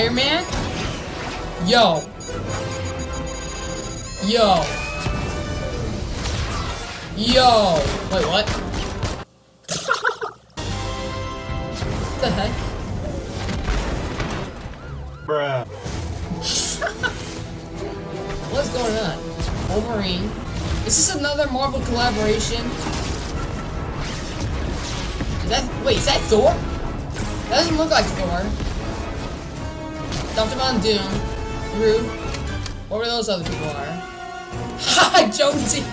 Iron Man? Yo. Yo. Yo. Wait, what? what the heck? Bruh. What's going on? Wolverine. Is this another Marvel collaboration? Is that wait, is that Thor? That doesn't look like Thor. Dr. Von Doom. Groot. What were those other people are? Ha Jonesy!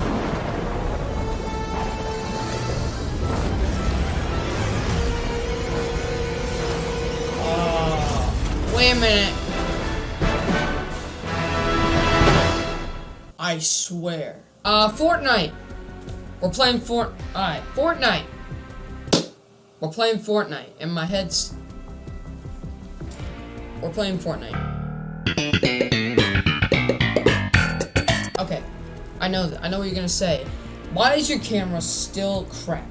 Oh, wait a minute. I swear. Uh, Fortnite. We're playing Fort. Alright, Fortnite. We're playing Fortnite, and my head's. We're playing Fortnite. Okay, I know. I know what you're gonna say. Why is your camera still crap?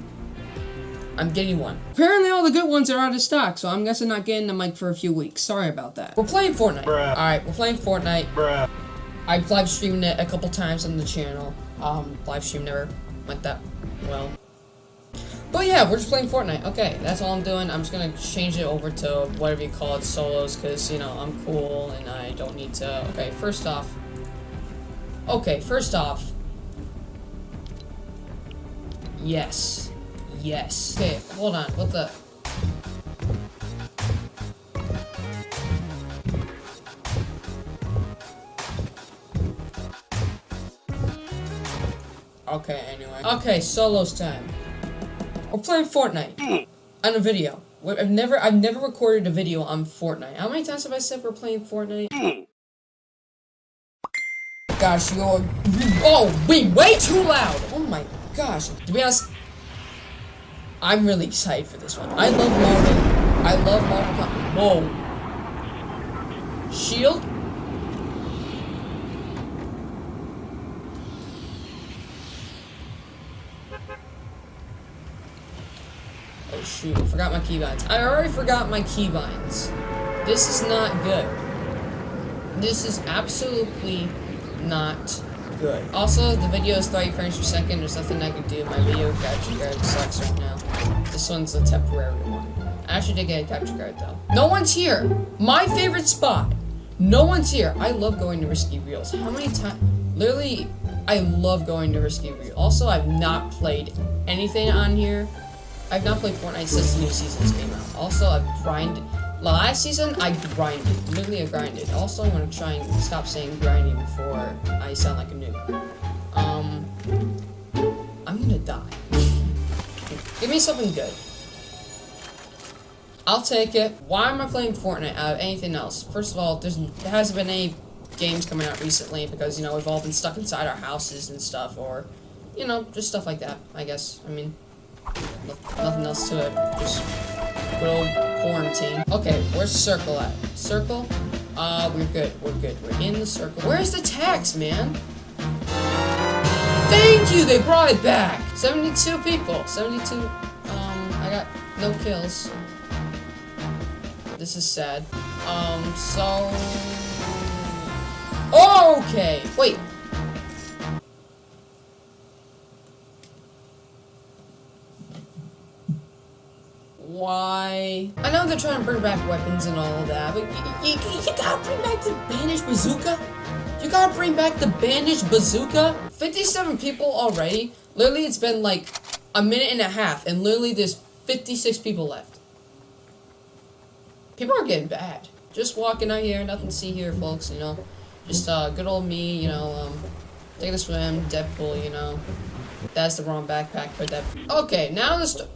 I'm getting one. Apparently all the good ones are out of stock, so I'm guessing not getting the mic for a few weeks. Sorry about that. We're playing Fortnite. Alright, we're playing Fortnite. Bruh. I've live streamed it a couple times on the channel. Um, live stream never went that well. But yeah, we're just playing Fortnite. Okay, that's all I'm doing. I'm just gonna change it over to whatever you call it, solos, because, you know, I'm cool and I don't need to... Okay, first off... Okay, first off... Yes. Yes. Okay, hold on. What the... Okay, anyway. Okay, solos time. We're playing Fortnite. On a video. I've never I've never recorded a video on Fortnite. How many times have I said we're playing Fortnite? Gosh, you're Oh, we way too loud! Oh my gosh. To be honest, I'm really excited for this one. I love Marvel. I love Marvel. Whoa. Shield? Shoot, forgot my keybinds. I already forgot my keybinds. This is not good. This is absolutely not good. Also, the video is 30 frames per second. There's nothing I can do. My video capture card sucks right now. This one's a temporary one. I actually did get a capture card though. No one's here. My favorite spot. No one's here. I love going to Risky Reels. How many times? Literally, I love going to Risky Reels. Also, I've not played anything on here. I've not played Fortnite since the new seasons came out. Also, I've grinded. Last season, I grinded. Literally, I grinded. Also, I'm gonna try and stop saying grinding before I sound like a noob. Um, I'm gonna die. Give me something good. I'll take it. Why am I playing Fortnite out of anything else? First of all, there's, there hasn't been any games coming out recently because, you know, we've all been stuck inside our houses and stuff, or, you know, just stuff like that, I guess. I mean, nothing else to it. Just good old quarantine. Okay, where's Circle at? Circle? Uh, we're good. We're good. We're in the circle. Where's the tax, man? Thank you! They brought it back! 72 people. 72. Um, I got no kills. This is sad. Um, so... Okay! Wait, Why? I know they're trying to bring back weapons and all of that, but you, you, gotta bring back the bandaged bazooka. You gotta bring back the bandaged bazooka. 57 people already. Literally, it's been like a minute and a half, and literally there's 56 people left. People are getting bad. Just walking out here, nothing to see here, folks, you know. Just uh, good old me, you know, um, taking a swim, Deadpool, you know. That's the wrong backpack for Deadpool. Okay, now the st-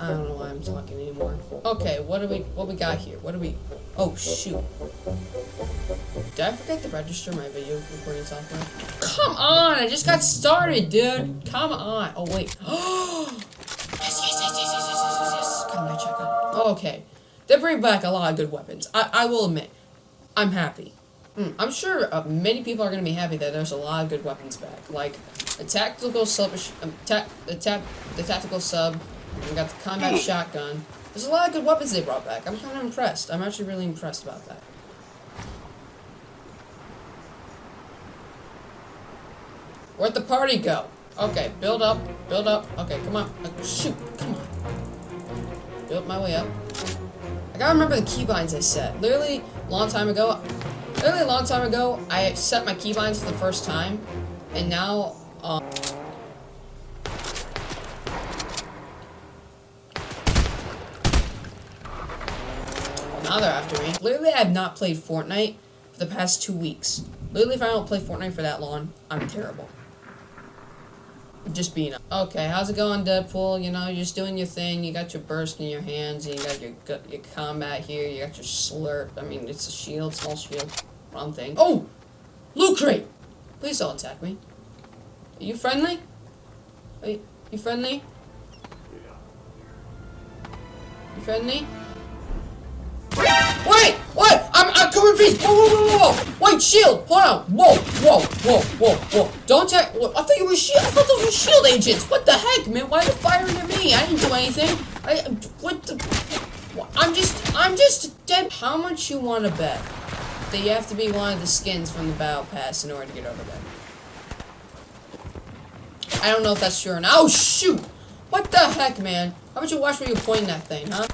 I don't know why I'm talking anymore. Okay, what do we what we got here? What do we Oh shoot. Did I forget to register my video recording software? Come on, I just got started, dude. Come on. Oh wait. yes, yes, yes, yes, yes, yes, yes, yes. Come on, check. Okay. They bring back a lot of good weapons. I, I will admit. I'm happy. Mm, I'm sure uh, many people are going to be happy that there's a lot of good weapons back. Like, the tactical sub... Um, ta the, the tactical sub. We got the combat hmm. shotgun. There's a lot of good weapons they brought back. I'm kind of impressed. I'm actually really impressed about that. Where'd the party go? Okay, build up, build up. Okay, come on. Uh, shoot, come on. Build my way up. I gotta remember the keybinds I set. Literally, a long time ago, literally a long time ago, I set my keybinds for the first time, and now, um... Now they're after me. Literally, I have not played Fortnite for the past two weeks. Literally, if I don't play Fortnite for that long, I'm terrible. Just being okay. How's it going, Deadpool? You know, you're just doing your thing. You got your burst in your hands. And you got your your combat here. You got your slurp. I mean, it's a shield, small shield. Wrong thing. Oh, loot crate. Please don't attack me. Are you friendly? Are you, you friendly? You friendly? Wait! What? I'm, I'm coming please! Whoa, whoa, whoa, whoa! Wait, shield! Hold on! Whoa, whoa, whoa, whoa, whoa! Don't attack! I thought you were shield. I thought those were shield agents. What the heck, man? Why are you firing at me? I didn't do anything. I what the? I'm just I'm just dead. How much you want to bet that you have to be one of the skins from the battle pass in order to get over there? I don't know if that's true or not. Oh shoot! What the heck, man? How about you watch where you point that thing, huh?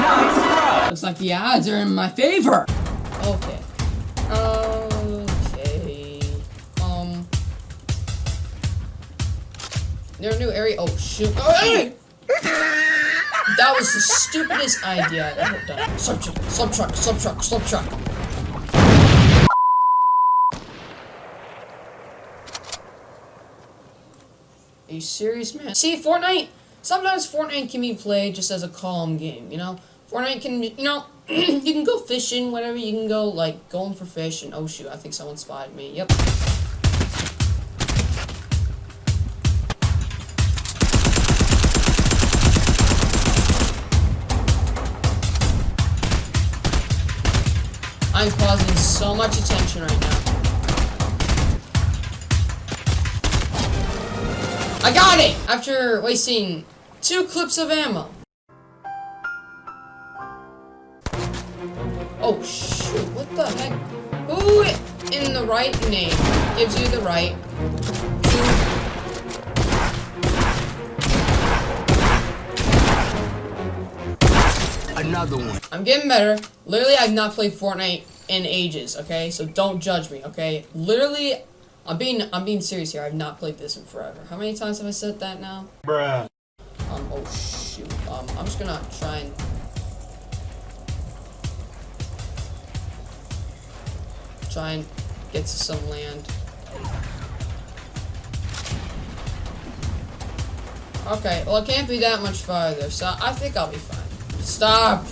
Nice Looks like the odds are in my favor. Okay. Okay. A new area. Oh, shoot. Oh, hey! that was the stupidest idea I've ever done. Sub truck, sub truck, sub truck, sub truck. Are you serious, man? See, Fortnite, sometimes Fortnite can be played just as a calm game, you know? Fortnite can, you know, you can go fishing, whatever. You can go, like, going for fish, and oh shoot, I think someone spotted me. Yep. I'm causing so much attention right now. I got it! After wasting two clips of ammo. Oh, shoot. What the heck? Who in the right name gives you the right Another one. I'm getting better. Literally, I've not played Fortnite in ages, okay? So don't judge me, okay? Literally, I'm being I'm being serious here. I've not played this in forever. How many times have I said that now? Bruh. Um, oh shoot. Um, I'm just gonna try and try and get to some land. Okay, well it can't be that much farther, so I think I'll be fine. Stop!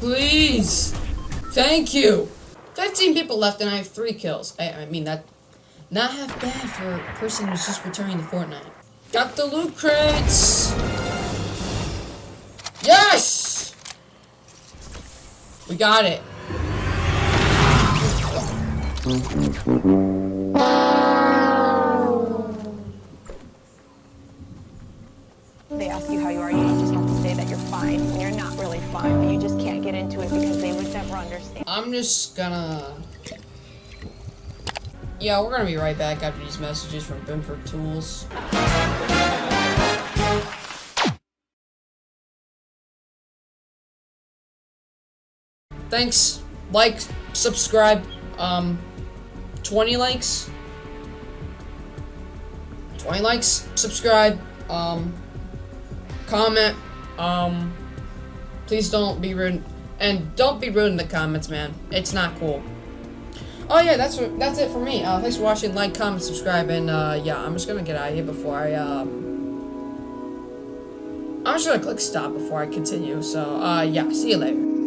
Please! Thank you! 15 people left and I have 3 kills. I, I mean, that... Not half bad for a person who's just returning to Fortnite. Got the loot crates! Yes! We got it. They ask you how you are, you just say that you're fine when you're not really fine, you just can't get into it because they would never understand. I'm just gonna... Yeah, we're gonna be right back after these messages from Binford Tools. Thanks. Like, subscribe, um, 20 likes. 20 likes, subscribe, um, comment, um, please don't be rude, and don't be rude in the comments, man. It's not cool. Oh yeah, that's that's it for me. Uh, thanks for watching. Like, comment, subscribe, and uh, yeah, I'm just gonna get out of here before I um. I'm just gonna click stop before I continue. So uh, yeah, see you later.